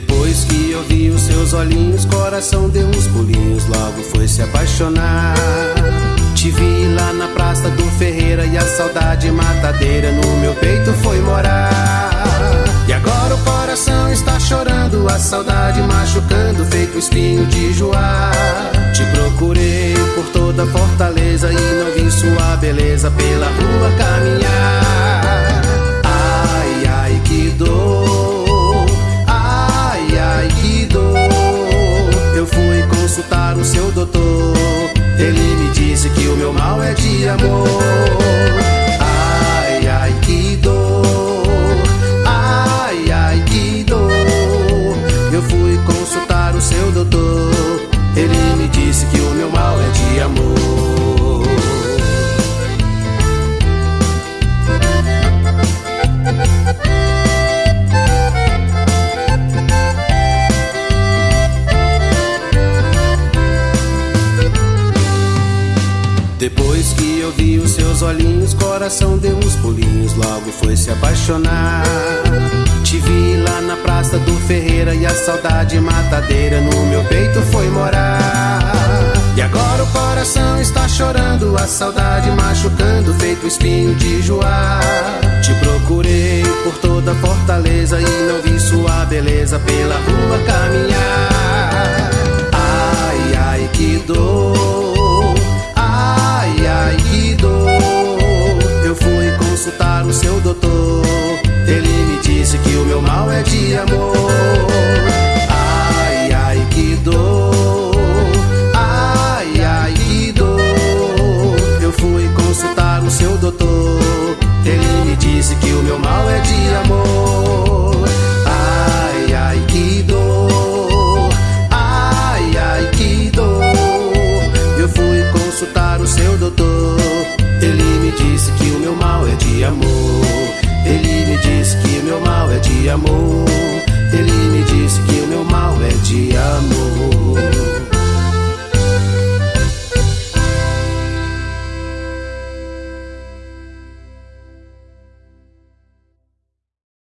Depois que eu vi os seus olhinhos, coração deu uns pulinhos, logo foi se apaixonar. Te vi lá na praça do Ferreira e a saudade matadeira no meu peito foi morar. E agora o coração está chorando, a saudade machucando, feito espinho de joar. Te procurei por toda Fortaleza e não vi sua beleza pela rua caminhar. De amor. Depois que eu vi os seus olhinhos, coração deu uns pulinhos, logo foi se apaixonar. Te vi lá na praça do Ferreira e a saudade matadeira no meu peito foi morar. E agora o coração está chorando, a saudade machucando, feito espinho de joar. Te procurei por toda Fortaleza e não vi sua beleza pela rua amor.